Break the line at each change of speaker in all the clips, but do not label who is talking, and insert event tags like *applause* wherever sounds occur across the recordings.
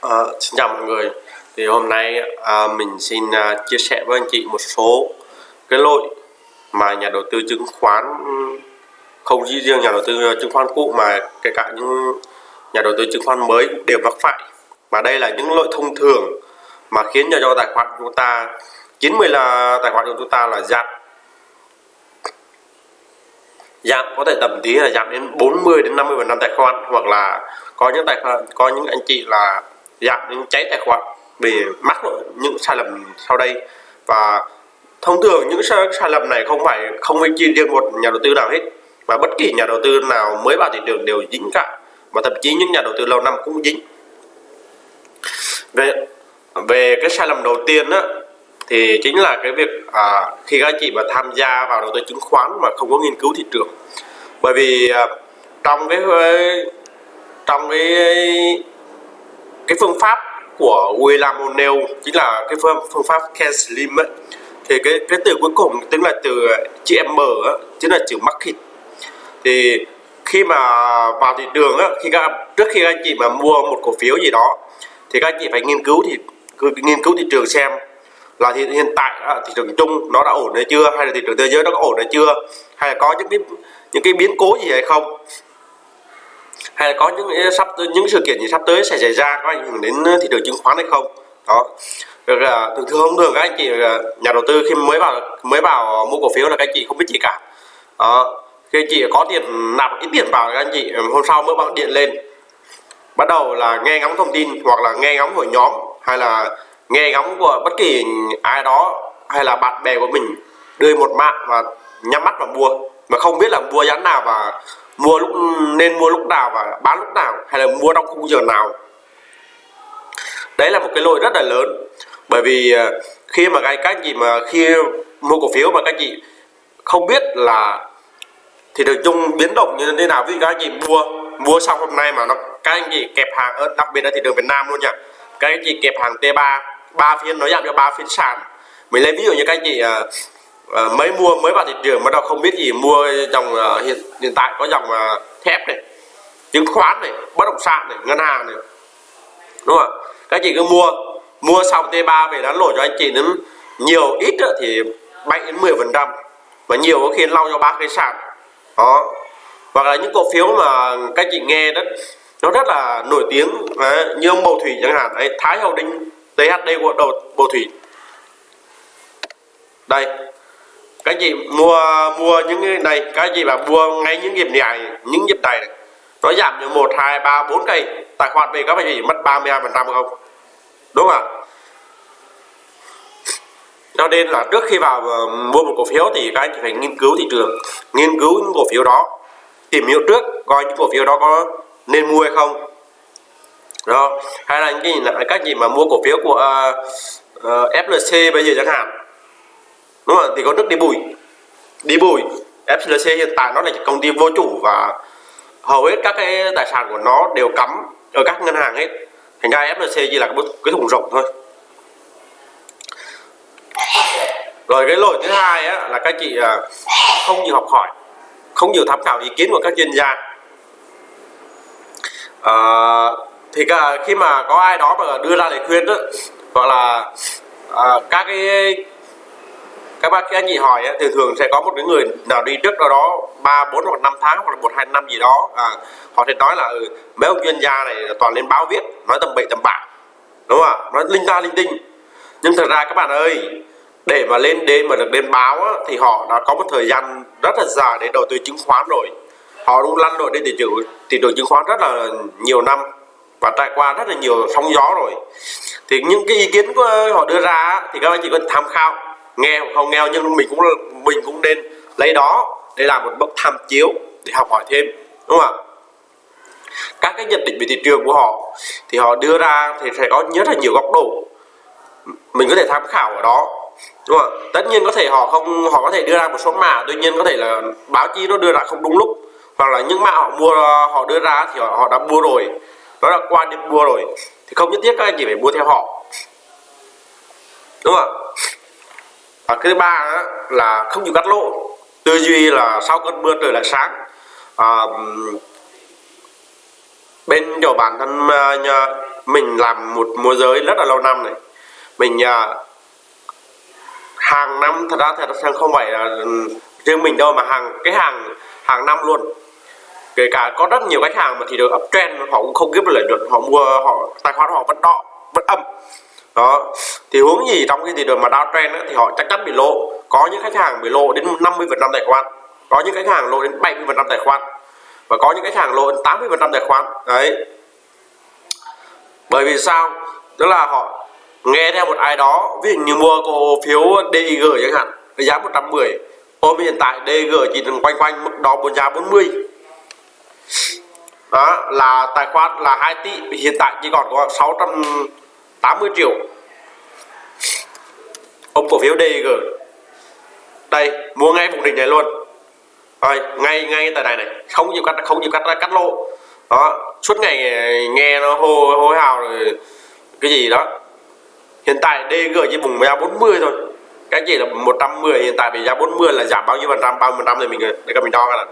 À, xin chào mọi người. Thì hôm nay à, mình xin à, chia sẻ với anh chị một số cái lỗi mà nhà đầu tư chứng khoán không chỉ riêng nhà đầu tư ờ, chứng khoán cũ mà kể cả những nhà đầu tư chứng khoán mới cũng đều mắc phải. Và đây là những lỗi thông thường mà khiến cho, cho tài khoản của chúng ta 90 là tài khoản của chúng ta là giảm. Giảm có thể tầm tí là giảm đến 40 đến 50 phần trăm tài khoản hoặc là có những tài khoản có những anh chị là Dạ, giảm những cháy tài khoản. Vì mắc những sai lầm sau đây. Và thông thường những sai, sai lầm này không phải không phải chỉ riêng một nhà đầu tư nào hết mà bất kỳ nhà đầu tư nào mới vào thị trường đều dính cả. Và thậm chí những nhà đầu tư lâu năm cũng dính. Về về cái sai lầm đầu tiên đó, thì chính là cái việc à, khi các chị mà tham gia vào đầu tư chứng khoán mà không có nghiên cứu thị trường. Bởi vì à, trong cái trong cái cái phương pháp của William O'Neill chính là cái phương, phương pháp Cash Slim ấy. Thì cái cái từ cuối cùng tức là từ chữ M á, chính là chữ market thì khi mà vào thị trường á, khi các trước khi các anh chị mà mua một cổ phiếu gì đó thì các anh chị phải nghiên cứu thì nghiên cứu thị trường xem là hiện, hiện tại thị trường chung nó đã ổn hay chưa hay là thị trường thế giới nó có ổn hay chưa hay là có những cái những cái biến cố gì hay không hay là có những sắp những sự kiện gì sắp tới sẽ xảy ra, có ảnh hưởng đến ờ, thị trường chứng khoán hay không? Đó. Ờ, thường thường thường, các anh chị ờ, nhà đầu tư khi mới vào mới vào mua cổ phiếu là các anh chị không biết gì cả. Đó. Khi anh chị có tiền nạp ít tiền vào các anh chị hôm sau mới bằng điện lên. Bắt đầu là nghe ngóng thông tin hoặc là nghe ngóng của nhóm hay là nghe ngóng của bất kỳ ai đó hay là bạn bè của mình, đưa một mạng và nhắm mắt vào mua. Mà không biết là mua giá nào và mua lúc, nên mua lúc nào và bán lúc nào, hay là mua trong khung giờ nào. Đấy là một cái lỗi rất là lớn. Bởi vì ờ, khi mà các anh chị mà khi mua cổ phiếu mà các anh chị không biết là thì được chung biến động như thế nào. Ví dụ các anh chị mua mua xong hôm nay mà nó, các anh chị kẹp hàng ở, đặc biệt là thị trường Việt Nam luôn nha. Các anh chị kẹp hàng T3 ba phiên, nó giảm cho ba phiên sàn. Mình lấy ví dụ như các anh chị ờ, Ờ, uh, mới mua mới vào thị trường mà đâu không biết gì mua dòng uh, hiện hiện tại có dòng uh, thép này chứng khoán này bất động sản này ngân hàng này. Đúng không các chị cứ mua mua xong T3 về đánh lỗ cho anh chị đến nhiều ít thì 7 đến 10 phần trăm. Và nhiều có khi lau cho ba cái sàn. Đó. Hoặc là những cổ phiếu mà các chị nghe đó nó rất là nổi tiếng đấy, như ông bầu thủy chẳng hạn đấy thái hậu đinh THD của đầu bầu thủy. Đây các chị mua mua những cái này các chị mà mua ngay những nhịp này những nhịp này, này. Nó giảm từ một hai ba bốn cây. Tài khoản về các bạn chỉ mất 32 phần trăm không? Đúng không ạ? Cho nên là trước khi vào ờ, mua một cổ phiếu thì các anh phải nghiên cứu thị trường. Nghiên cứu những cổ phiếu đó. Tìm hiểu trước coi những cổ phiếu đó có nên mua hay không. Đó hay là những cái là các gì mà mua cổ phiếu của ờ, ờ, uh, uh, FLC bây giờ chẳng hạn đúng không thì có nước đi bùi. Đi bùi FLC hiện tại nó là công ty vô chủ và hầu hết các cái tài sản của nó đều cắm ở các ngân hàng hết thành ra FLC chỉ là cái, thùng rộng thôi. Rồi cái lỗi thứ hai á, là các chị à, không nhiều học hỏi không nhiều tham khảo ý kiến của các chuyên gia. À, thì cả, khi mà có ai đó mà đưa ra lời khuyên đó hoặc là à, các cái các bác các anh chị hỏi thì thường sẽ có một cái người nào đi trước đó đó ba bốn hoặc năm tháng hoặc là một hai năm gì đó. À, họ sẽ nói là ừ, mấy ông chuyên gia này toàn lên báo viết nói tầm bậy tầm bạ đúng không ạ? Nói linh ta linh tinh. Nhưng thật ra các bạn ơi để mà lên đêm mà được lên báo á, thì họ đã có một thời gian rất là dài để đầu tư chứng khoán rồi. Họ cũng lăn lộn đi thị trường thị trường chứng khoán rất là nhiều năm và trải qua rất là nhiều sóng gió rồi. Thì những cái ý kiến của họ đưa ra thì các anh chị cần tham khảo nghe hoặc không nghèo nhưng mình cũng mình cũng nên lấy đó để làm một bậc tham chiếu để học hỏi thêm đúng không ạ? Các cái nhận định về thị trường của họ thì họ đưa ra thì sẽ có rất là nhiều góc độ. Mình có thể tham khảo ở đó đúng không tất nhiên có thể họ không họ có thể đưa ra một số mã tuy nhiên có thể là báo chí nó đưa ra không đúng lúc. Hoặc là những mã họ mua họ đưa ra thì họ, họ đã mua rồi đó là qua điểm mua rồi thì không nhất thiết các anh chỉ phải mua theo họ đúng không ạ? Và cái thứ ba đó là không chịu cắt lỗ. Tư duy là sau cơn mưa trời lại sáng. À, bên chỗ bản thân à, nhà, mình làm một môi giới rất là lâu năm này. Mình à, hàng năm thật ra thật ra không phải là riêng mình đâu mà hàng cái hàng hàng năm luôn. Kể cả có rất nhiều khách hàng mà thì được uptrend họ cũng không kiếm được lợi nhuận họ mua họ tài khoản họ vẫn đỏ vẫn âm đó. Thì hướng gì trong cái thị trường mà downtrend ấy, thì họ chắc chắn bị lộ. Có những khách hàng bị lộ đến 50 phần trăm tài khoản. Có những khách hàng lộ đến 70 phần trăm tài khoản. Và có những khách hàng lộ đến 80 phần trăm tài khoản. Đấy. Bởi vì sao? Tức là họ nghe theo một ai đó ví dụ như mua cổ phiếu DIG chẳng hạn với giá 110 ôm hiện tại DG chỉ đang quanh quanh mức đó bốn giá 40 đó là tài khoản là 2 tỷ. Hiện tại chỉ còn có 600 80 triệu. Ông cổ phiếu DG đây mua ngay vùng đỉnh này luôn. Rồi ngay ngay tại này này. Không chịu cắt không chịu cắt ra cắt lỗ, đó suốt ngày nghe nó hô hô hào rồi cái gì đó. Hiện tại DG chỉ vùng giá 40 thôi. Cái gì là 110 hiện tại bị giá 40 là giảm bao nhiêu phần trăm? Bao nhiêu phần trăm thì mình để các mình đo ra là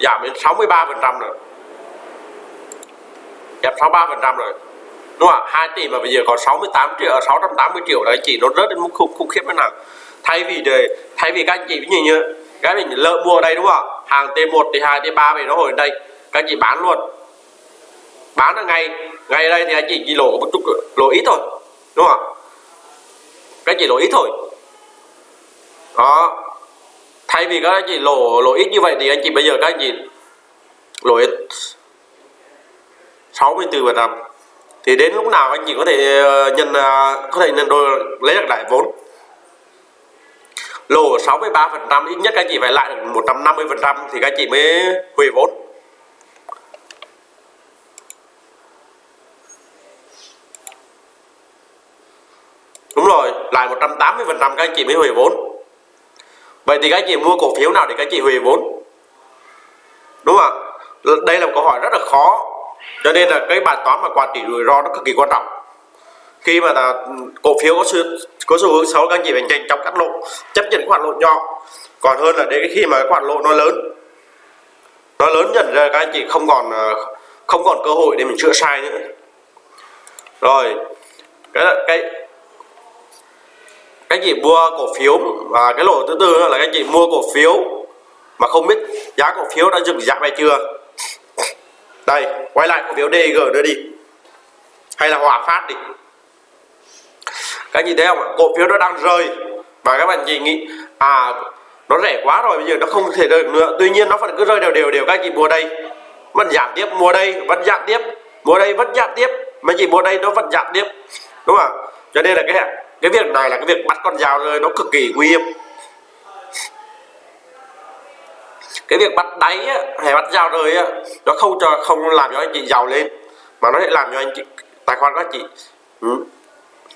giảm đến 63 phần trăm rồi giảm 63 phần trăm rồi. Đúng không ạ? 2 tỷ mà bây giờ còn 68 triệu ờ, 680 triệu đấy chỉ nó rớt đến mức khủng, khủng khiếp thế nào? Thay vì để thay vì các anh chị ví dụ như cái mình lỡ mua ở đây đúng không ạ? Hàng T1 T2 T3 về nó hồi đây các anh chị bán luôn. Bán ở ngay ngay ở đây thì anh chị chỉ lỗ một chút lỗ ít thôi đúng không ạ? Các anh chị lỗ ít thôi. Đó. Thay vì các anh chị lỗ lỗ ít như vậy thì anh chị bây giờ các anh chị lỗ ít 64 phần trăm thì đến lúc nào anh chị có thể ờ, nhân ờ, có thể nhân đôi lấy được lại vốn? Lỗ 63 phần trăm ít nhất các anh chị phải lại được 150 phần trăm thì các anh chị mới hủy vốn. Đúng rồi, lại 180 phần trăm các anh chị mới hủy vốn. Vậy thì các anh chị mua cổ phiếu nào để các anh chị hủy vốn? Đúng không ạ? Đây là một câu hỏi rất là khó cho nên là cái bài toán mà quản trị rủi ro nó cực kỳ quan trọng. Khi mà là ừ, cổ phiếu có sự, có xu hướng xấu, các anh chị phải nhanh chóng cắt lỗ, chấp nhận khoản lỗ nhỏ. Còn hơn là đến khi mà cái khoản lỗ nó lớn nó lớn dần ra, các anh chị không còn ờ, không còn cơ hội để mình chữa sai nữa. Rồi, cái cái, các chị mua cổ phiếu và cái lỗ thứ tư là các chị mua cổ phiếu mà không biết giá cổ phiếu đã dừng giảm hay chưa đây, quay lại cổ phiếu DG nữa đi. Hay là Hòa Phát đi. Các nhìn thấy không cổ phiếu nó đang rơi. Và các bạn chị nghĩ à nó rẻ quá rồi, bây giờ nó không thể rơi được nữa. Tuy nhiên nó vẫn cứ rơi đều đều đều. Các chị mua đây. Vẫn giảm tiếp, mua đây, vẫn giảm tiếp. Mua đây, vẫn giảm tiếp. Mà chị mua đây, nó vẫn giảm tiếp. Đúng không cho nên là cái cái việc này là cái việc bắt con dao rơi, nó cực kỳ nguy hiểm. Cái việc bắt đáy á, hay bắt giao đời á, nó không cho không làm cho anh chị giàu lên. Mà nó sẽ làm cho anh chị tài khoản các chị ừ,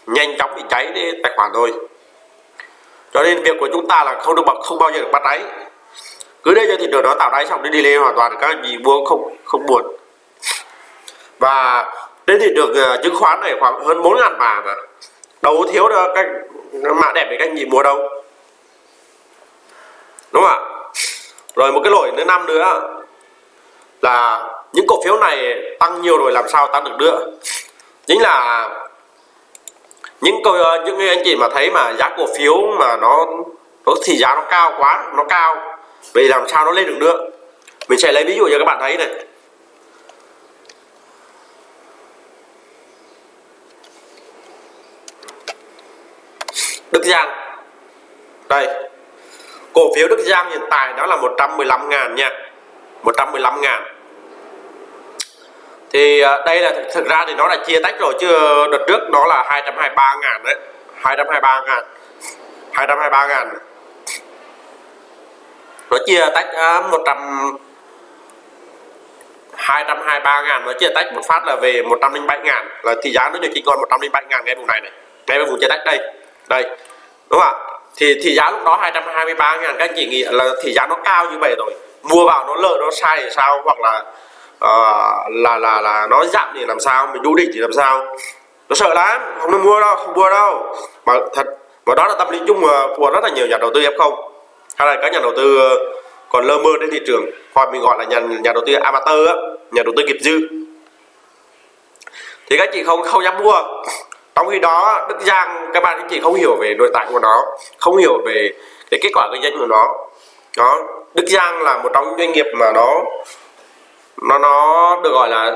nhanh chóng bị cháy đi tài khoản thôi cho nên việc của chúng ta là không được bật không bao giờ được bắt đáy. Cứ để cho thị trường nó tạo đáy xong đi đi lên hoàn toàn các anh chị mua không không buồn. Và đến thị trường uh, chứng khoán này khoảng hơn 4 ngàn mà mà đâu thiếu đâu cách mã đẹp để các anh chị mua đâu. Đúng không ạ? Rồi một cái lỗi nữa, năm nữa, là những cổ phiếu này tăng nhiều rồi làm sao tăng được nữa? Chính là những câu những anh chị mà thấy mà giá cổ phiếu mà nó nó thì giá nó cao quá, nó cao, vậy làm sao nó lên được nữa? Mình sẽ lấy ví dụ cho các bạn thấy này. Đức Giang. Đây cổ phiếu Đức Giang hiện tại đó là 115 ngàn nha. 115 ngàn. Thì à, đây là thực ra thì nó là chia tách rồi chứ đợt trước nó là 223 ngàn đấy. 223 ngàn. 223 ngàn. Nó chia tách uh, 100 223 ngàn. Nó chia tách một phát là về 107 ngàn. Là thì giá nó được chỉ còn 107 ngàn ngay vùng này này. Ngay vùng chia tách đây. Đây. Đúng không ạ? Thì thị giá lúc đó 223 ngàn các anh chị nghĩ là thị giá nó cao như vậy rồi. Mua vào nó lợi nó sai thì sao? Hoặc là uh, là là là nó giảm thì làm sao? Mình đu đỉnh thì làm sao? Nó sợ lắm không nên mua đâu không mua đâu. Mà thật và đó là tâm lý chung của rất là nhiều nhà đầu tư f không. Hay là các nhà đầu tư ờ, còn lơ mơ trên thị trường. Hoặc mình gọi là nhà nhà đầu tư amateur nhà đầu tư nghiệp dư. Thì các chị không không dám mua trong khi đó Đức Giang, các bạn anh chị không hiểu về nội tại của nó, không hiểu về cái kết quả kinh doanh của nó. Đó, Đức Giang là một trong những doanh nghiệp mà nó nó nó được gọi là,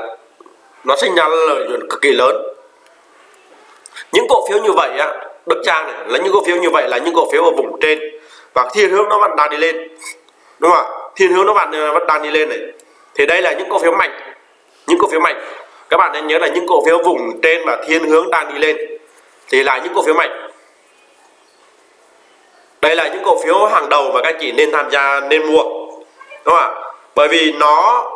nó sinh ra lợi nhuận cực kỳ lớn. Những cổ phiếu như vậy á, Đức Giang này, là những cổ phiếu như vậy là những cổ phiếu ở vùng trên. Và thiên hướng nó vẫn đang đi lên, đúng không ạ? Thiên hướng nó vẫn ờ, vẫn đang đi lên này. Thì đây là những cổ phiếu mạnh, những cổ phiếu mạnh các bạn nên nhớ là những cổ phiếu vùng trên và thiên hướng đang đi lên thì là những cổ phiếu mạnh. Đây là những cổ phiếu hàng đầu mà các chị nên tham gia, nên mua, đúng không ạ? Bởi vì nó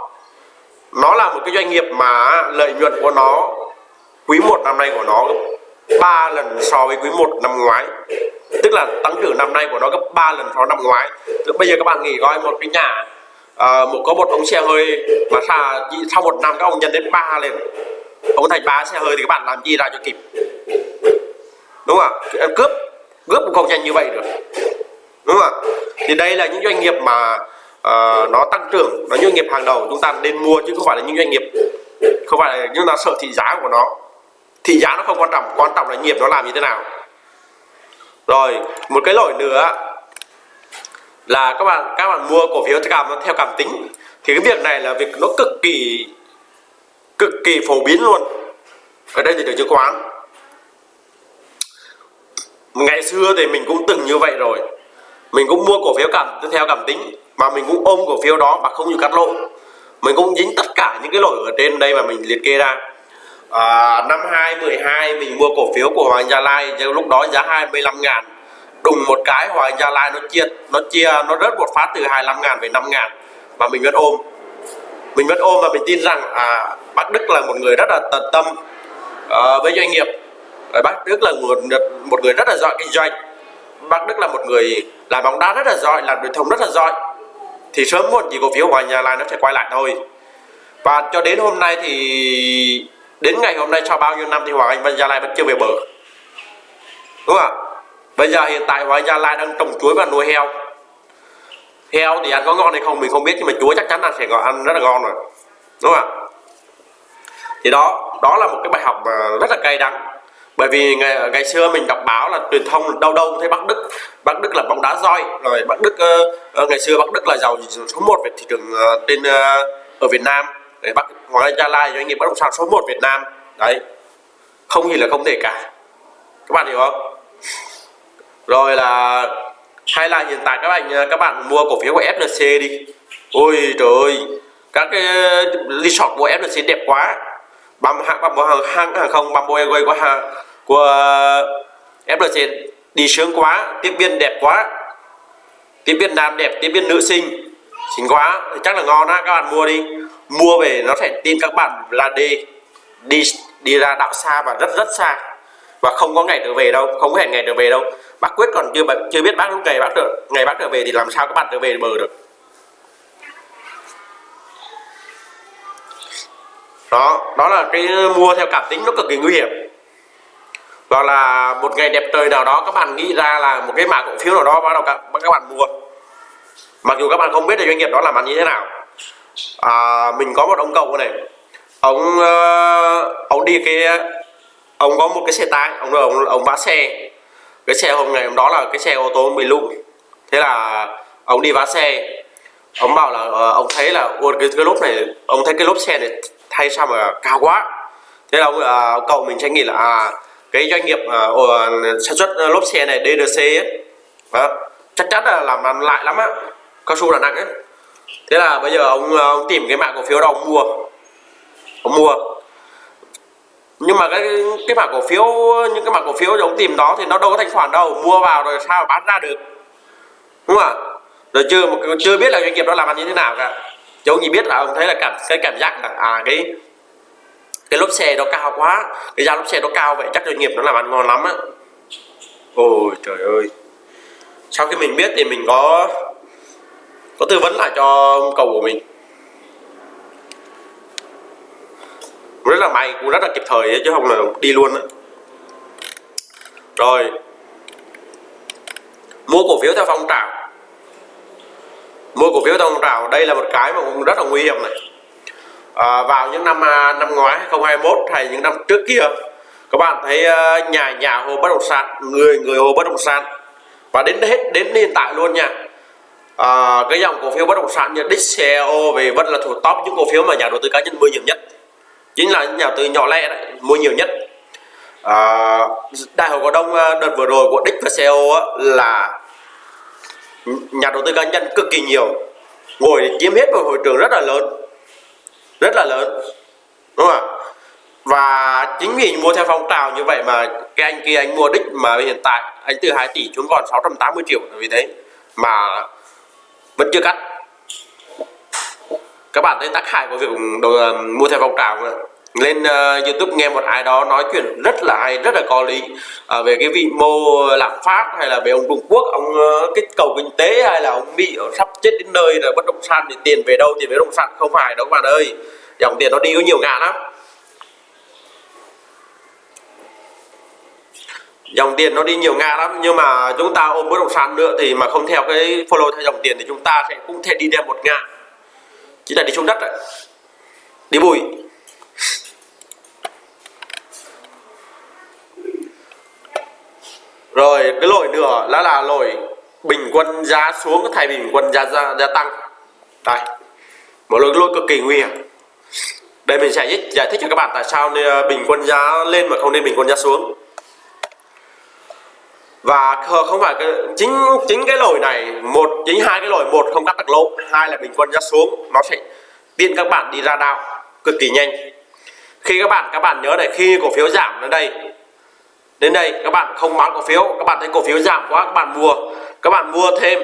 nó là một cái doanh nghiệp mà lợi nhuận của nó quý một năm nay của nó gấp 3 lần so với quý 1 năm ngoái. Tức là tăng trưởng năm nay của nó gấp 3 lần so với năm ngoái. Tức bây giờ các bạn nghĩ coi một cái nhà Ờ, một có một ống xe hơi mà xa, sau một năm các ông nhân đến ba lên ông thành ba xe hơi thì các bạn làm gì ra cho kịp. Đúng không ạ? Ờ, cướp cướp cũng không nhanh như vậy được. Đúng không ạ? Thì đây là những doanh nghiệp mà uh, nó tăng trưởng nó doanh nghiệp hàng đầu chúng ta nên mua chứ không phải là những doanh nghiệp không phải là chúng ta sợ thị giá của nó. Thị giá nó không quan trọng quan trọng là nghiệp nó làm như thế nào. Rồi một cái lỗi nữa là các bạn các bạn mua cổ phiếu cảm theo cảm tính. Thì cái việc này là việc nó cực kỳ cực kỳ phổ biến luôn. Ở đây thì được chứng khoán. Ngày xưa thì mình cũng từng như vậy rồi. Mình cũng mua cổ phiếu cảm theo cảm tính mà mình cũng ôm cổ phiếu đó mà không chịu cắt lỗ. Mình cũng dính tất cả những cái lỗi ở trên đây mà mình liệt kê ra. À, năm 2012 mình mua cổ phiếu của Hoàng Gia Lai lúc đó giá 25 ngàn đùng một cái Hoàng Gia Lai nó chia nó chia nó rớt một phát từ 25 ngàn về 5 ngàn và mình vẫn ôm. Mình vẫn ôm và mình tin rằng à, bác Đức là một người rất là tận tâm uh, với doanh nghiệp. Bác Đức là một, một người rất là giỏi kinh doanh. Bác Đức là một người làm bóng đá rất là giỏi làm truyền thông rất là giỏi. Thì sớm muộn gì cổ phiếu Hoàng Gia Lai nó sẽ quay lại thôi. Và cho đến hôm nay thì đến ngày hôm nay sau bao nhiêu năm thì Hoàng Anh Gia Lai vẫn chưa về bờ. Đúng không ạ? Bây giờ hiện tại Hoàng Gia Lai đang trồng chuối và nuôi heo. Heo thì ăn có ngon hay không mình không biết nhưng mà chuối chắc chắn là sẽ ăn rất là ngon rồi. Đúng không ạ? Thì đó đó là một cái bài học mà rất là cay đắng. Bởi vì ngày, ngày xưa mình đọc báo là truyền thông đâu đâu thấy Bắc Đức Bắc Đức là bóng đá roi rồi Bắc Đức uh, ngày xưa Bắc Đức là giàu số 1 về thị trường uh, trên uh, ở Việt Nam. Để Bắc Hoàng Gia Lai doanh nghiệp bất động sản số 1 Việt Nam. Đấy không gì là không thể cả. Các bạn hiểu không? Rồi là hay là hiện tại các bạn các bạn mua cổ phiếu của FLC đi. Ôi trời ơi, các cái resort của FLC đẹp quá. Băm hãng băm hàng hãng hàng không băm airways của hàng của FLC đi sướng quá, tiếp viên đẹp quá. Tiếp viên nam đẹp, tiếp viên nữ sinh xinh quá. Thì chắc là ngon á, các bạn mua đi. Mua về nó sẽ tin các bạn là đi đi đi ra đạo xa và rất rất xa. Và không có ngày trở về đâu, không có hẹn ngày trở về đâu bác quyết còn chưa chưa biết bác lúc ngày bác trở ngày bác trở về thì làm sao các bạn trở về bờ được? Đó đó là cái ờ, mua theo cảm tính nó cực kỳ nguy hiểm. Hoặc là một ngày đẹp trời nào đó các bạn nghĩ ra là một cái mã cổ phiếu nào đó bắt đầu các, các bạn mua. Mặc dù các bạn không biết là doanh nghiệp đó làm ăn như thế nào. À, mình có một ông cậu này. Ông uh, ông đi cái ông có một cái xe tải ông ông ông vá xe cái xe hôm ngày hôm đó là cái xe ô tô bị lụng thế là ông đi vá xe. Ông bảo là uh, ông thấy là ôi cái, cái lốp này ông thấy cái lốp xe này thay sao mà cao quá. Thế là ông uh, cậu mình sẽ nghĩ là à, cái doanh nghiệp uh, sản xuất lốp xe này DDC ấy, đó, chắc chắn là làm ăn lại lắm á cao su là nặng ấy. Thế là bây giờ ông, ông tìm cái mạng cổ phiếu đó ông mua. Ông mua nhưng mà cái cái mã cổ phiếu, những cái mã cổ phiếu giống tìm đó thì nó đâu có thanh khoản đâu. Mua vào rồi sao bán ra được? Đúng không ạ? Rồi chưa chưa biết là doanh nghiệp đó làm ăn như thế nào cả. Chứ ông chỉ biết là ông thấy là cảm, cái cảm giác là à cái cái lốp xe nó cao quá. Cái giá lốp xe nó cao vậy chắc doanh nghiệp nó làm ăn ngon lắm á. Ôi trời ơi. Sau khi mình biết thì mình có có tư vấn lại cho cầu của mình. Rất là may cũng rất là kịp thời chứ không là đi luôn đó. rồi. Mua cổ phiếu theo phong trào. Mua cổ phiếu theo phong trào đây là một cái mà cũng rất là nguy hiểm này. À, vào những năm à, năm ngoái 2021 hay những năm trước kia các bạn thấy à, nhà nhà hồ bất động sản người người hồ bất động sản. Và đến hết đến hiện tại luôn nha. À, cái dòng cổ phiếu bất động sản như DCO về vẫn là thuộc top những cổ phiếu mà nhà đầu tư cá nhân mua nhiều nhất chính là nhà đầu tư nhỏ lẻ đấy mua nhiều nhất. À, đại hội cổ đông à, đợt vừa rồi của Dick và CEO á, là nhà đầu tư cá nhân cực kỳ nhiều. Ngồi chiếm hết một hội trường rất là lớn. Rất là lớn đúng không ạ? Và chính vì mua theo phong trào như vậy mà cái anh kia anh mua đích mà hiện tại anh từ 2 tỷ xuống còn 680 triệu vì thế mà vẫn chưa cắt các bạn thấy tác hại của việc đầu, mua theo phong trào lên uh, YouTube nghe một ai đó nói chuyện rất là hay rất là có lý. Uh, về cái vị mô lạm phát hay là về ông Trung Quốc ông ờ, uh, cái cầu kinh tế hay là ông bị sắp chết đến nơi rồi bất động sản thì tiền về đâu tiền về bất động sản không phải đâu các bạn ơi. Dòng tiền nó đi có nhiều ngàn lắm. Dòng tiền nó đi nhiều ngã lắm nhưng mà chúng ta ôm bất động sản nữa thì mà không theo cái follow theo dòng tiền thì chúng ta sẽ cũng thể đi theo một ngã chỉ là đi xuống đất đấy. Đi bụi rồi cái lỗi nữa là là lỗi bình quân giá xuống thay bình quân giá gia, gia tăng. Đây. Một lỗi lỗi cực kỳ nguy hiểm. Đây mình sẽ giải thích cho các bạn tại sao nên ờ, bình quân giá lên mà không nên bình quân giá xuống và không phải cái, chính chính cái lỗi này một chính hai cái lỗi một không cắt được lỗ hai là bình quân giá xuống nó sẽ tiện các bạn đi ra đao cực kỳ nhanh. Khi các bạn các bạn nhớ này khi cổ phiếu giảm đến đây đến đây các bạn không bán cổ phiếu các bạn thấy cổ phiếu giảm quá các bạn mua các bạn mua thêm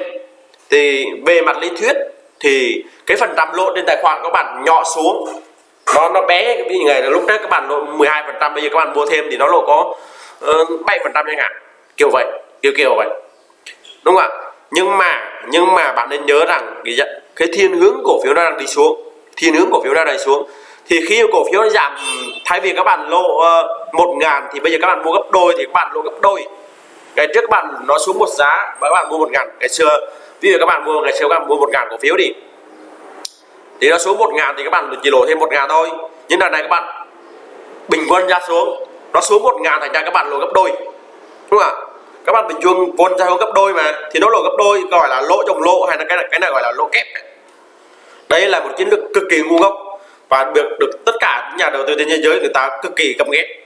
thì về mặt lý thuyết thì cái phần trăm lỗ trên tài khoản các bạn nhỏ xuống nó nó bé cái ngày là lúc đấy các bạn lộ 12 phần trăm bây giờ các bạn mua thêm thì nó lộ có ờ, bảy phần trăm chẳng hạn kiểu vậy kiểu kiểu vậy đúng không ạ nhưng mà nhưng mà bạn nên nhớ rằng cái, cái thiên hướng cổ phiếu nó đang đi xuống thiên hướng cổ phiếu đang đi xuống thì khi cổ phiếu nó giảm thay vì các bạn lộ uh, một ngàn thì bây giờ các bạn mua gấp đôi thì các bạn lộ gấp đôi ngày trước các bạn nó xuống một giá và các bạn mua một ngàn ngày xưa ví dụ các bạn mua ngày xưa các bạn mua một ngàn cổ phiếu đi thì nó xuống một ngàn thì các bạn chỉ lộ thêm một ngàn thôi nhưng lần này các bạn bình quân ra xuống nó xuống một ngàn thành ra các bạn lộ gấp đôi đúng không ạ? Các bạn bình quân vốn ra hướng gấp đôi mà thì nó lỗ gấp đôi gọi là lỗ chồng lỗ hay là cái này, cái này gọi là lỗ kép đây là một chiến lược cực kỳ ngu ngốc và được được tất cả nhà đầu tư trên thế giới người ta cực kỳ căm ghét.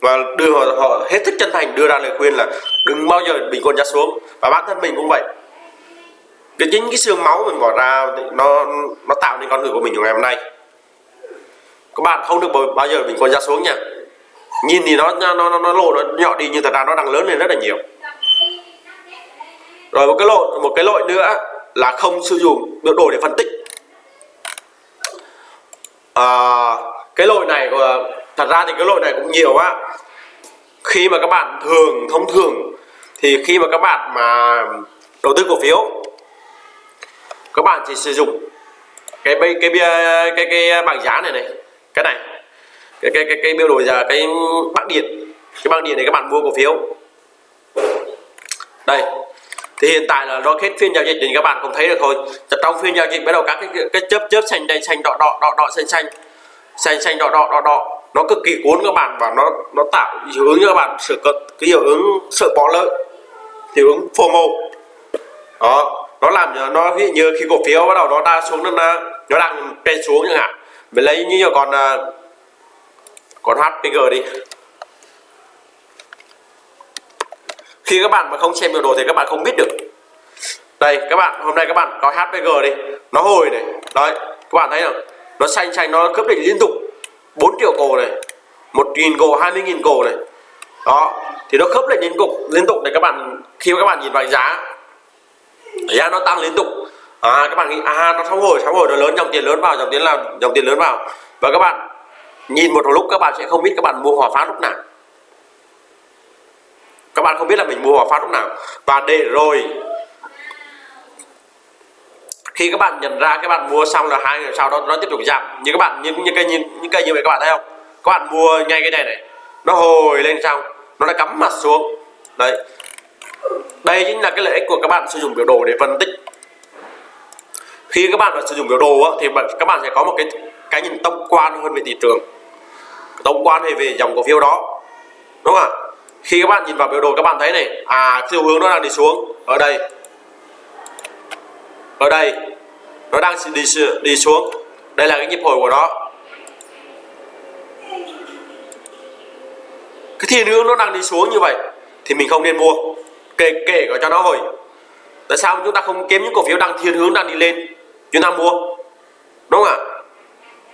Và đưa họ, họ hết sức chân thành đưa ra lời khuyên là đừng bao giờ bình quân giá xuống. Và bản thân mình cũng vậy. Cái chính cái xương máu mình bỏ ra nó nó tạo nên con người của mình ngày hôm nay. Các bạn không được bao giờ bình quân giá xuống nha nhìn thì nó nó nó, nó lộ nó nhỏ đi nhưng thật ra nó đang lớn lên rất là nhiều. Rồi một cái lỗi một cái lỗi nữa là không sử dụng biểu đồ để phân tích. À, cái lỗi này thật ra thì cái lỗi này cũng nhiều á. Khi mà các bạn thường thông thường thì khi mà các bạn mà đầu tư cổ phiếu các bạn chỉ sử dụng cái cái cái cái cái, cái bảng giá này này cái này cái cái cái, cái biểu đồ giờ cái bảng điện. Cái bảng điện này các bạn mua cổ phiếu. Đây. Thì hiện tại là nó hết phiên giao dịch thì các bạn cũng thấy được thôi trong phiên giao dịch bắt đầu các cái, cái chớp chớp xanh đen xanh đỏ đỏ đỏ đỏ xanh xanh. Xanh xanh đỏ đỏ đỏ đỏ. Nó cực kỳ cuốn các bạn và nó nó tạo hiệu ứng cho các bạn sự cực cái hiệu ứng sợ bỏ lỡ. Hiệu ứng FOMO đó. Nó làm nó ví như khi cổ phiếu bắt đầu nó đang xuống nó nó đang trên xuống chẳng hạn. Mình lấy như là còn à, con còn HPG đi. Khi các bạn mà không xem biểu đồ thì các bạn không biết được. Đây, các bạn, hôm nay các bạn có HPG đi. Nó hồi này. Đấy, các bạn thấy không? Nó xanh xanh, nó cướp đỉnh liên tục. 4 triệu cổ này. Một nghìn cổ 20 nghìn cổ này. Đó, thì nó khớp lên liên tục liên tục để các bạn, khi các bạn nhìn vào giá. Giá nó tăng liên tục. À các bạn nghĩ à nó sóng hồi sóng hồi, nó lớn, dòng tiền lớn vào, dòng tiền là, dòng tiền lớn vào. Và các bạn nhìn một lúc các bạn sẽ không biết các bạn mua hòa phát lúc nào. Các bạn không biết là mình mua hòa phát lúc nào. Và để rồi, khi các bạn nhận ra các bạn mua xong là hai ngày sau đó, nó tiếp tục giảm. Như các bạn những những cây, như những cây như vậy các bạn thấy không? Các bạn mua ngay cái này này, nó hồi lên xong, nó đã cắm mặt xuống. Đấy. Đây chính là cái lợi ích của các bạn sử dụng biểu đồ để phân tích. Khi các bạn sử dụng biểu đồ thì các bạn sẽ có một cái cái nhìn tổng quan hơn về thị trường tổng quan về về dòng cổ phiếu đó. Đúng không ạ? Khi các bạn nhìn vào biểu đồ, các bạn thấy này à xu hướng nó đang đi xuống. Ở đây. Ở đây. Nó đang đi đi xuống. Đây là cái nhịp hồi của nó. Cái thiên hướng nó đang đi xuống như vậy thì mình không nên mua. Kể kể cả cho nó hồi. Tại sao chúng ta không kiếm những cổ phiếu đang thiên hướng đang đi lên? Chúng ta mua. Đúng không ạ?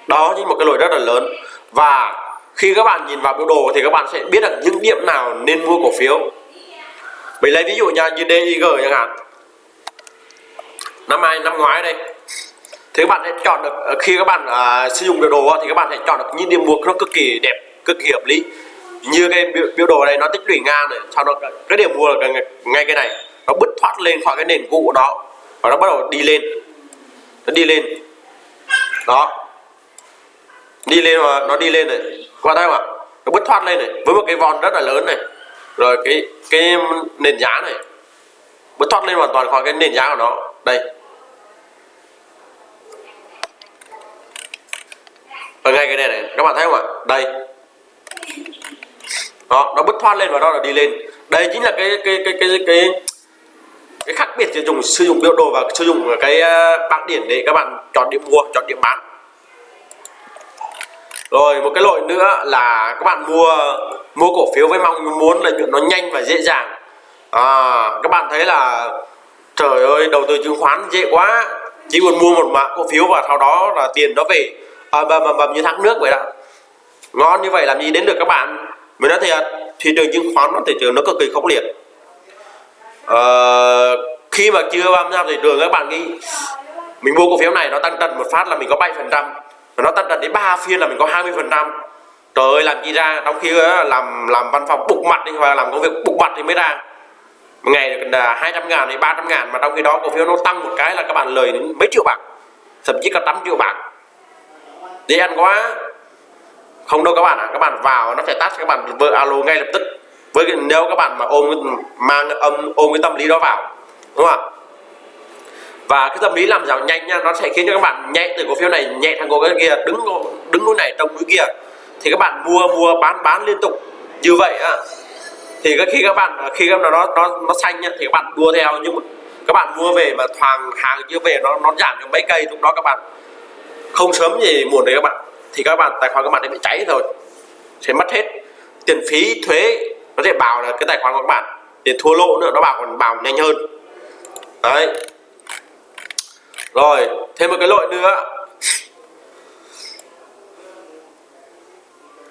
Đó chính một cái lỗi rất là lớn. Và khi các bạn nhìn vào biểu đồ thì các bạn sẽ biết được những điểm nào nên mua cổ phiếu. Mình lấy ví dụ nha như DIG chẳng hạn. Năm nay năm ngoái đây thì các bạn sẽ chọn được ờ, khi các bạn uh, sử dụng biểu đồ thì các bạn sẽ chọn được những điểm mua nó cực kỳ đẹp cực kỳ hợp lý. Như cái biểu, biểu đồ này nó tích lũy ngang này sau đó cái điểm mua là ngay cái này nó bứt thoát lên khỏi cái nền cũ của nó và nó bắt đầu đi lên. Nó đi lên. Đó đi lên mà nó đi lên này. Các bạn thấy không ạ nó bứt thoát lên này. Với một cái vòn rất là lớn này. Rồi cái cái nền giá này. Bứt thoát lên hoàn toàn khỏi cái nền giá của nó. Đây. Và ngay cái này này. Các bạn thấy không ạ? Đây. Đó, nó bứt thoát lên và nó là đi lên. Đây chính là cái cái cái cái cái cái khác biệt giữa dùng, sử dụng biểu đồ và sử dụng cái à, bảng điển để các bạn chọn điểm mua, chọn điểm bán rồi một cái lỗi nữa là các bạn mua mua cổ phiếu với mong muốn là nó nhanh và dễ dàng. À, các bạn thấy là trời ơi đầu tư chứng khoán dễ quá. Chỉ cần mua một mã cổ phiếu và sau đó là tiền nó về. À, bầm bầm bầm như thác nước vậy đó. Ngon như vậy làm gì đến được các bạn? Mình nói thiệt thị trường chứng khoán nó thị trường nó cực kỳ khốc liệt. À, khi mà chưa tham gia thị trường các bạn nghĩ mình mua cổ phiếu này nó tăng trần một phát là mình có 7 phần trăm nó tăng trần đến ba phiên là mình có 20 phần trăm. Trời ơi, làm gì ra? Trong khi ờ, làm làm văn phòng bục mặt đi, hoặc là làm công việc bục mặt thì mới ra. Một ngày được 200 à, ngàn đến 300 ngàn, mà trong khi đó cổ phiếu nó tăng một cái là các bạn lời đến mấy triệu bạc. Thậm chí cả trăm triệu bạc. Đi ăn quá. Không đâu các bạn ạ à. các bạn vào nó phải tắt, các bạn vợ alo ngay lập tức. Với nếu các bạn mà ôm mang âm, ôm cái tâm lý đó vào, đúng không ạ? Và cái tâm lý làm giàu nhanh nha, nó sẽ khiến cho các bạn nhẹ từ cổ phiếu này, nhẹ thằng cổ phiếu kia, đứng đứng núi này trong núi kia. Thì các bạn mua mua, bán bán liên tục. Như vậy á, thì khi các bạn, khi các nó nó nó xanh nha, thì các bạn đua theo. Nhưng mà các bạn mua về mà thoàng hàng chưa về, nó nó giảm được mấy cây, lúc đó các bạn không sớm gì muộn đấy các bạn, thì các bạn, tài khoản các bạn sẽ bị cháy rồi. Sẽ mất hết tiền phí thuế. Nó sẽ bảo là cái tài khoản của các bạn tiền thua lỗ nữa, nó bảo còn bảo nhanh hơn. Đấy rồi thêm một cái lỗi nữa.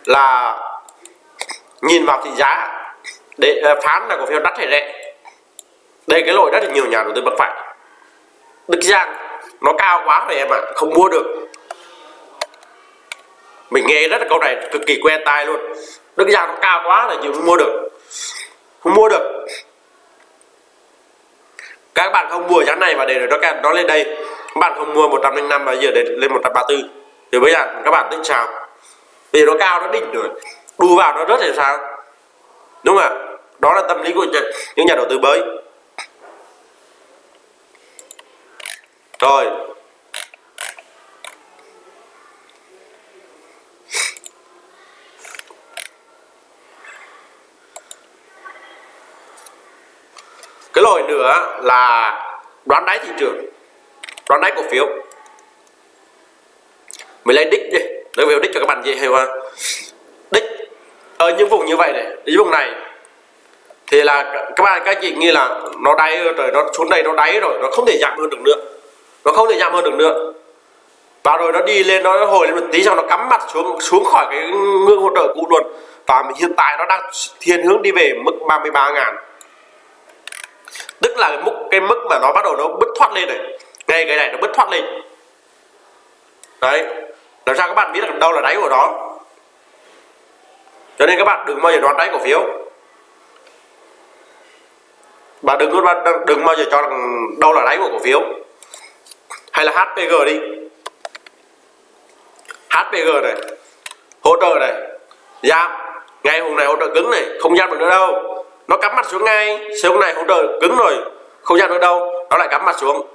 Là nhìn vào thị giá để à, phán là cổ phiếu đắt hay rẻ. Đây cái lỗi rất là nhiều nhà đầu tư mắc phải. Đức Giang nó cao quá rồi em ạ à, không mua được. Mình nghe rất là câu này cực kỳ quen tai luôn. Đức Giang nó cao quá là chịu không mua được. Không mua được. Các bạn không mua giá này mà để nó nó lên đây bạn không mua 105 và giờ đến lên 134 thì bây giờ các bạn tính sao? Vì nó cao, nó đỉnh rồi. Đu vào nó rớt thì sao? Đúng không ạ? Đó là tâm lý của những nhà đầu tư mới. Rồi. Cái lỗi nữa là đoán đáy thị trường đoán đáy cổ phiếu. Mình lấy đích đi. Lấy về đích cho các bạn dễ hiểu ha. Đích. Ở những vùng như vậy này, những vùng này thì là các bạn, các chị nghĩ là nó đáy rồi, nó xuống đây nó đáy rồi, nó không thể giảm hơn được nữa. Nó không thể giảm hơn được nữa. Và rồi nó đi lên, nó hồi lên một tí xong nó cắm mặt xuống xuống khỏi cái ngưỡng hỗ trợ cũ luôn. Và hiện tại nó đang thiên hướng đi về mức 33 ngàn. Tức là cái mức cái mức mà nó bắt đầu nó bứt thoát lên này ngay cái này nó bứt thoát lên. Đấy, làm sao các bạn biết được đâu là đáy của nó? Cho nên các bạn đừng bao giờ đoán đáy cổ phiếu. Bạn đừng có đừng bao giờ cho rằng đâu là đáy của cổ phiếu. Hay là HPG đi. HPG này, hỗ trợ này. Dạ, giảm ngay hôm nay hỗ trợ cứng này, không giảm được nữa đâu. Nó cắm mặt xuống ngay, xuống này hỗ trợ cứng rồi, không giảm được đâu. Nó lại cắm mặt xuống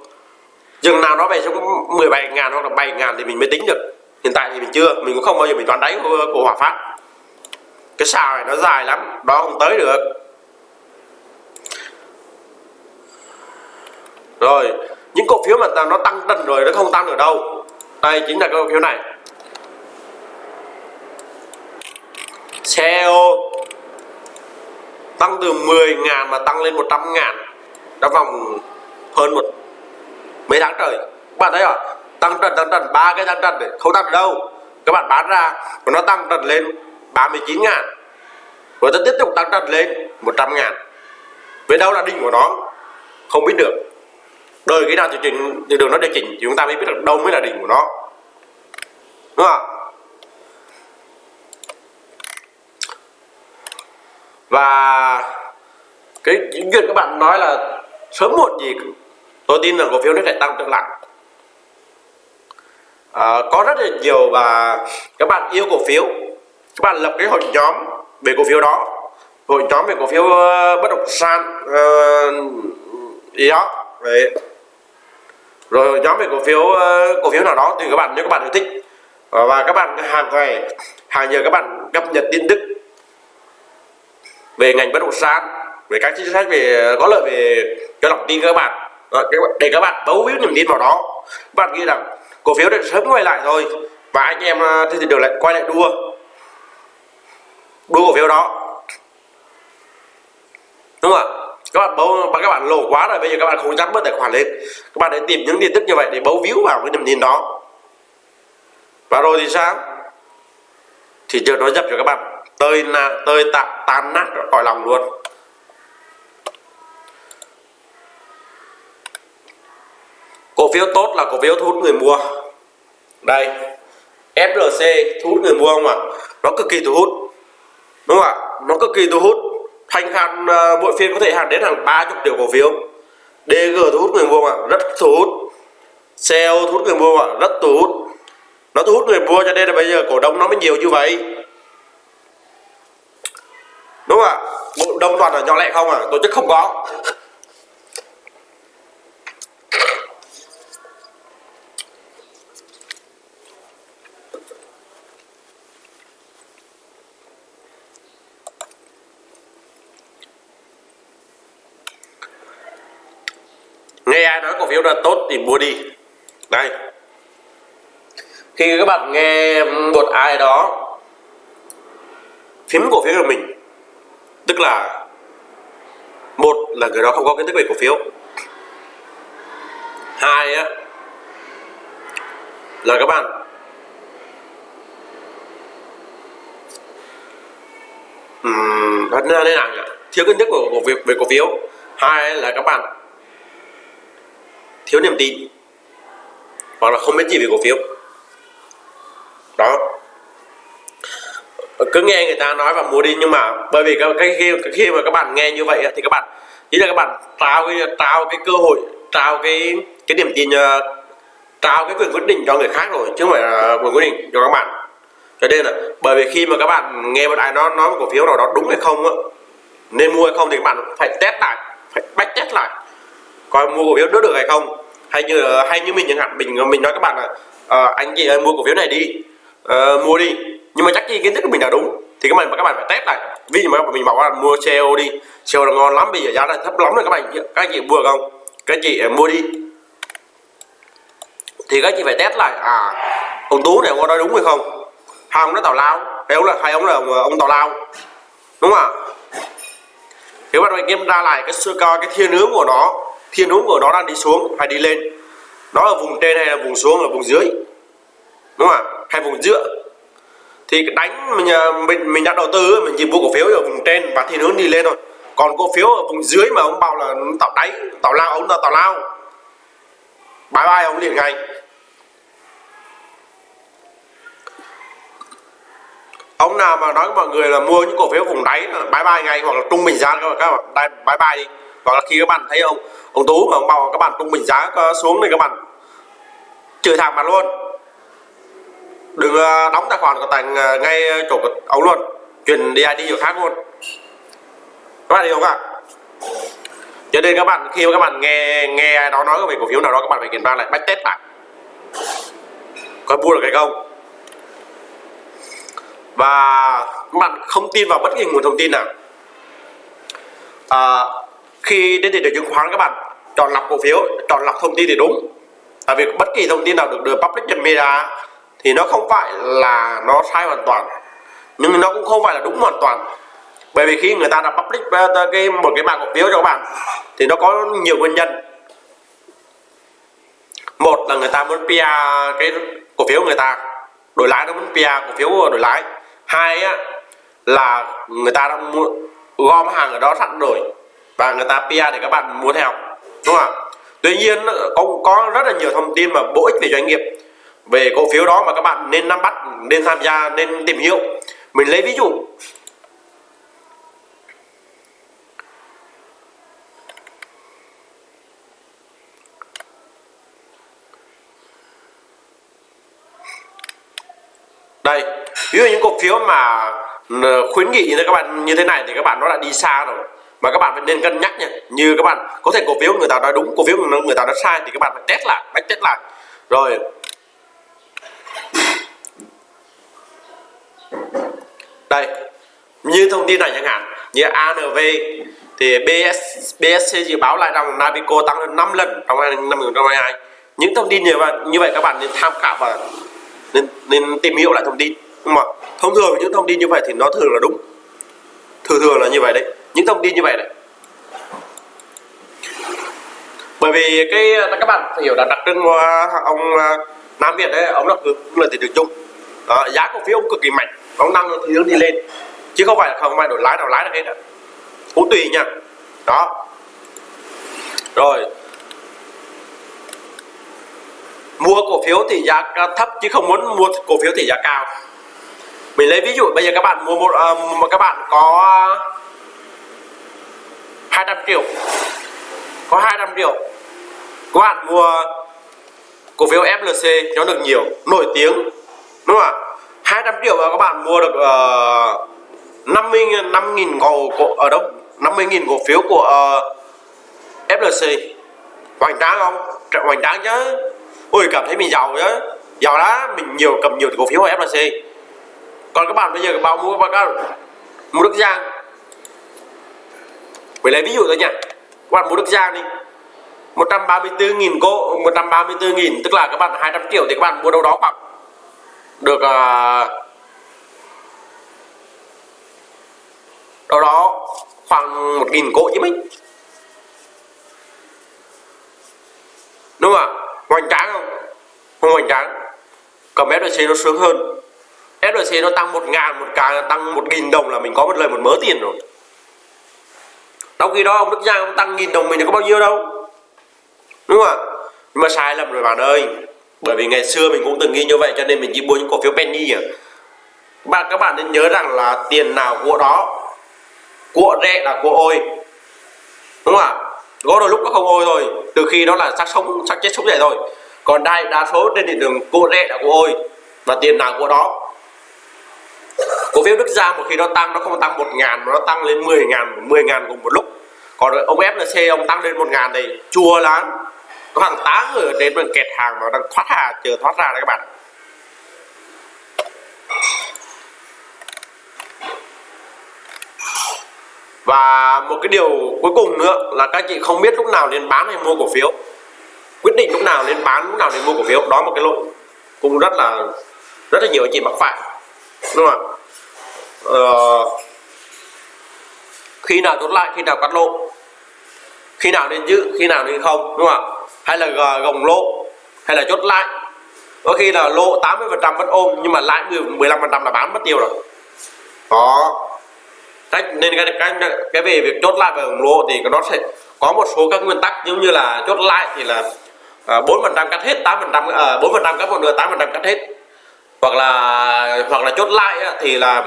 chừng nào nó về xuống 17 ngàn hoặc là 7 ngàn thì mình mới tính được. Hiện tại thì mình chưa mình cũng không bao giờ mình toán đáy của, của hỏa Phát. Cái xào này nó dài lắm đó không tới được. Rồi những cổ phiếu mà nó tăng dần rồi nó không tăng được đâu. Đây chính là cái cổ phiếu này. CEO tăng từ 10 ngàn mà tăng lên 100 ngàn. Trong vòng hơn một mấy tháng trời. Các bạn thấy không tăng trần tăng trần ba cái tăng trần này không tăng được đâu? Các bạn bán ra và nó tăng trần lên 39 ngàn. Rồi nó tiếp tục tăng trần lên 100 ngàn. Về đâu là đỉnh của nó? Không biết được. Đời cái nào điều chỉnh thì đường nó điều chỉnh thì chúng ta mới biết được đâu mới là đỉnh của nó. Đúng không và cái chuyện các bạn nói là sớm muộn gì tôi tin rằng cổ phiếu nó sẽ tăng trở lại. À, có rất là nhiều và các bạn yêu cổ phiếu các bạn lập cái hội nhóm về cổ phiếu đó. Hội nhóm về cổ phiếu uh, bất động sản uh, gì đó Đấy. rồi nhóm về cổ phiếu uh, cổ phiếu nào đó thì các bạn nếu các bạn yêu thích uh, và các bạn hàng ngày hàng giờ các bạn cập nhật tin tức về ngành bất động sản về các chính sách về có lợi về cho lòng tin các bạn. Ờ, để các bạn bấu víu niềm tin vào đó. Các bạn nghĩ rằng cổ phiếu đã sớm quay lại thôi và anh em à, thì được lại quay lại đua. Đua cổ phiếu đó. Đúng không ạ? Các bạn bấu các bạn lộ quá rồi, bây giờ các bạn không dám bớt tài khoản lên. Các bạn hãy tìm những tin tức như vậy để bấu víu vào cái niềm tin đó. Và rồi thì sao? Thì trường nó dập cho các bạn. Tơi na tơi tạ, tan nát khỏi lòng luôn cổ phiếu tốt là cổ phiếu thu hút người mua. Đây FLC thu hút người mua không ạ? Nó cực kỳ thu hút. Đúng không ạ? Nó cực kỳ thu hút. Thanh hạn ờ, mỗi phiên có thể hạn đến hàng 30 triệu cổ phiếu. DG thu hút người mua ạ? Rất thu hút. CEO thu hút người mua ạ? Rất thu hút. Nó thu hút người mua cho nên là bây giờ cổ đông nó mới nhiều như vậy. Đúng không ạ? Đông toàn là nhỏ lẻ không à tổ chức không có. *laughs* ai nói cổ phiếu là tốt thì mua đi. Đây. Khi các bạn nghe một ai đó phím cổ phiếu của mình tức là một là người đó không có kiến thức về cổ phiếu. Hai á là các bạn um, thế nào nhỉ? Thiếu kiến thức của cổ về cổ phiếu. Hai là các bạn thiếu niềm tin hoặc là không biết gì về cổ phiếu. Đó. Cứ nghe người ta nói và mua đi nhưng mà bởi vì cái khi khi mà các bạn nghe như vậy thì các bạn ý là các bạn trao cái trao cái cơ hội trao cái cái niềm tin ờ, trao cái quyền quyết định cho người khác rồi chứ không phải là quyền quyết định cho các bạn. Cho nên là bởi vì khi mà các bạn nghe một ai nó nói một cổ phiếu nào đó đúng hay không á nên mua hay không thì các bạn phải test lại phải bách test lại coi mua cổ phiếu đứt được hay không? Hay như hay như mình chẳng hạn mình mình nói các bạn là uh, anh chị ơi mua cổ phiếu này đi. Uh, mua đi. Nhưng mà chắc gì kiến thức của mình là đúng. Thì các bạn các bạn phải test lại. Ví dụ mà mình bảo là mua CEO đi. CEO là ngon lắm bây giờ giá là thấp lắm rồi các bạn các anh chị mua không? Các anh chị ờ, mua đi. Thì các anh chị phải test lại. À ông tú này có nói đúng hay không? Hai ông nói tào lao. Hay ông là hai ông là ông, ông tào lao. Đúng không ạ? Thì các bạn phải kiểm tra lại cái sơ coi cái thiên hướng của nó thiên hướng của nó đang đi xuống hay đi lên? Nó ở vùng trên hay là vùng xuống ở vùng dưới? Đúng không ạ? Hay vùng giữa? Thì đánh mình mình mình đã đầu tư mình chỉ mua cổ phiếu ở vùng trên và thiên hướng đi lên thôi. Còn cổ phiếu ở vùng dưới mà ông bảo là tạo đáy, tạo lao, ông là tạo lao. Bye bye, ông liền ngay. Ông nào mà nói với mọi người là mua những cổ phiếu vùng đáy là bye bye ngay hoặc là trung bình giá các bạn. Bye bye đi hoặc là khi các bạn thấy ông ông tú mà ông bảo các bạn tung bình giá xuống thì các bạn chửi thẳng mặt luôn. Đừng ờ, đóng tài khoản của thành ờ, ngay chỗ của ông luôn. Chuyển đi ID chỗ khác luôn. Các bạn hiểu không ạ? Cho nên các bạn khi mà các bạn nghe nghe ai đó nói về cổ phiếu nào đó các bạn phải kiểm tra lại bách test lại. Có mua được hay không? Và các bạn không tin vào bất kỳ nguồn thông tin nào. À, khi đến thị trường chứng khoán các bạn chọn lọc cổ phiếu chọn lọc thông tin thì đúng. Tại vì bất kỳ thông tin nào được đưa public trên media thì nó không phải là nó sai hoàn toàn nhưng nó cũng không phải là đúng hoàn toàn. Bởi vì khi người ta đã public cái một cái bảng cổ phiếu cho các bạn thì nó có nhiều nguyên nhân. Một là người ta muốn PR cái cổ phiếu người ta đổi lãi nó muốn PR cổ phiếu đổi lãi. Hai á, là người ta đang mua gom hàng ở đó sẵn rồi và người ta PR để các bạn muốn theo, đúng không ạ? Tuy nhiên, có có rất là nhiều thông tin mà bổ ích về doanh nghiệp. Về cổ phiếu đó mà các bạn nên nắm bắt, nên tham gia, nên tìm hiểu. Mình lấy ví dụ. Đây, ví dụ những cổ phiếu mà ừ, khuyến nghị như các bạn, như thế này thì các bạn nó đã đi xa rồi mà các bạn phải nên cân nhắc nha. Như các bạn có thể cổ phiếu người ta nói đúng cổ phiếu người ta nói sai thì các bạn phải test lại phải test lại. Rồi. Đây như thông tin này chẳng hạn như ANV thì BS, BSC dự báo lại rằng Navico tăng lên 5 lần trong năm 2022 những thông tin như vậy như vậy các bạn nên tham khảo và nên, nên tìm hiểu lại thông tin. Nhưng mà thông thường những thông tin như vậy thì nó thường là đúng. Thường thường là như vậy đấy những thông tin như vậy đấy. Bởi vì cái các bạn phải hiểu là đặc trưng của ông ờ, Nam Việt đấy ông là cũng là thị trường chung. Đó, giá cổ phiếu ông cực kỳ mạnh ông tăng thì hướng đi lên. Chứ không phải không phải đổi lái nào lái được hết ạ. Cũng tùy nha. Đó. Rồi. Mua cổ phiếu thì giá thấp chứ không muốn mua cổ phiếu thì giá cao. Mình lấy ví dụ bây giờ các bạn mua một uh, các bạn có 200 triệu. Có 200 triệu. Các bạn mua cổ phiếu FLC nó được nhiều nổi tiếng đúng không ạ? 200 triệu và các bạn mua được uh, 50 5 nghìn cổ, cổ ở đâu 50 nghìn cổ phiếu của ờ, uh, FLC hoành tráng không? Hoành tráng chứ. Ôi cảm thấy mình giàu chứ. Giàu đó mình nhiều cầm nhiều cổ phiếu của FLC còn các bạn bây giờ bao mua các bạn mua Đức Giang. Vậy lấy ví dụ thôi nha. Các bạn mua Đức Giang đi. 134.000 cô 134.000 tức là các bạn 200 triệu thì các bạn mua đâu đó khoảng được uh, đâu đó khoảng 1.000 cỗ chứ mấy. Đúng không ạ? Hoành tráng không? Không hoành tráng. Cầm FLC nó sướng hơn. FLC nó tăng 1 ngàn một cái tăng 1.000 đồng là mình có một lời một mớ tiền rồi trong khi đó ông Đức Giang ông tăng nghìn đồng mình có bao nhiêu đâu. Đúng không ạ? Nhưng mà sai lầm rồi bạn ơi. Bởi vì ngày xưa mình cũng từng nghĩ như vậy cho nên mình chỉ mua những cổ phiếu penny à. Bạn các bạn nên nhớ rằng là tiền nào của đó của rẻ là của ôi. Đúng không ạ? Có đôi lúc nó không ôi rồi, từ khi đó là xác sống xác chết sống dậy rồi, còn đây đa số trên thị trường của rẻ là của ôi. Và tiền nào của đó cổ phiếu Đức Giang một khi nó tăng, nó không tăng một ngàn mà nó tăng lên 10 ngàn 10 ngàn cùng một lúc. Còn ông FLC ông tăng lên một ngàn thì chua lắm. Có hàng tá người đến bên kẹt hàng mà đang thoát hà chờ thoát ra đấy các bạn. Và một cái điều cuối cùng nữa là các chị không biết lúc nào nên bán hay mua cổ phiếu. Quyết định lúc nào nên bán, lúc nào nên mua cổ phiếu. Đó một cái lỗi cũng rất là rất là nhiều anh chị mắc phải. Đúng không ạ? Uh, khi nào chốt lại khi nào cắt lỗ? Khi nào nên giữ khi nào nên không đúng không ạ? Hay là gồng lỗ hay là chốt lại? Có khi là lỗ 80 phần trăm vẫn ôm nhưng mà lãi 15 phần trăm là bán mất tiêu rồi. Đó cách nên cái, cái cái về việc chốt lại và gồng lỗ thì nó sẽ có một số các nguyên tắc. Giống như là chốt lại thì là à, bốn phần trăm cắt hết 8 phần trăm à, bốn phần trăm cắt một nửa 8 phần trăm cắt hết. Hoặc là hoặc là chốt lại thì là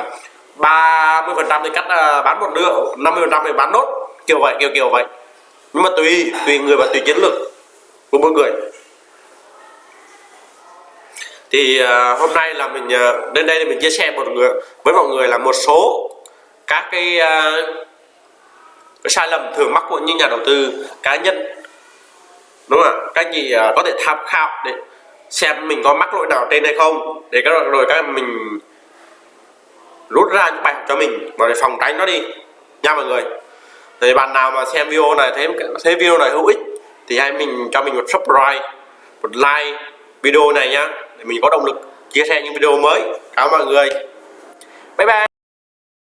30 phần trăm thì cắt uh, bán một nửa 50 phần trăm thì bán nốt. Kiểu vậy kiểu kiểu vậy. Nhưng mà tùy tùy người và tùy chiến lược của mỗi người. Thì uh, hôm nay là mình uh, đến đây thì mình chia sẻ một người với mọi người là một số các cái, uh, cái sai lầm thường mắc của những nhà đầu tư cá nhân. Đúng không ạ? Các chị uh, có thể tham khảo để xem mình có mắc lỗi nào trên hay không để các rồi các mình rút ra những bài học cho mình. Và để phòng tránh nó đi. Nha mọi người. Thì bạn nào mà xem video này, thấy thấy video này hữu ích, thì hãy mình cho mình một subscribe, một like video này nhá, để mình có động lực chia sẻ những video mới. Cảm ơn mọi người. Bye bye.